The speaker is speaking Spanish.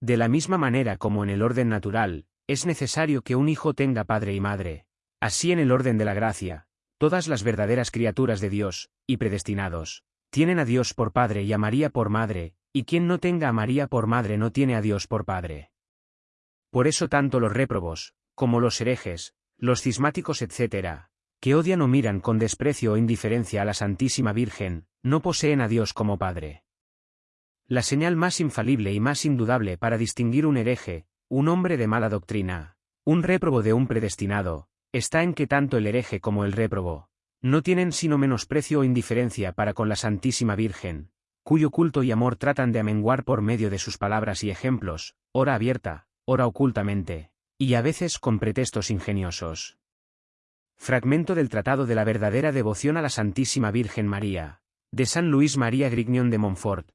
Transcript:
De la misma manera como en el orden natural, es necesario que un hijo tenga padre y madre. Así en el orden de la gracia, todas las verdaderas criaturas de Dios, y predestinados, tienen a Dios por padre y a María por madre, y quien no tenga a María por madre no tiene a Dios por padre. Por eso tanto los réprobos, como los herejes, los cismáticos etc., que odian o miran con desprecio o indiferencia a la Santísima Virgen, no poseen a Dios como Padre. La señal más infalible y más indudable para distinguir un hereje, un hombre de mala doctrina, un réprobo de un predestinado, está en que tanto el hereje como el réprobo, no tienen sino menosprecio o indiferencia para con la Santísima Virgen, cuyo culto y amor tratan de amenguar por medio de sus palabras y ejemplos, ora abierta, ora ocultamente, y a veces con pretextos ingeniosos. Fragmento del Tratado de la verdadera devoción a la Santísima Virgen María, de San Luis María Grignion de Montfort,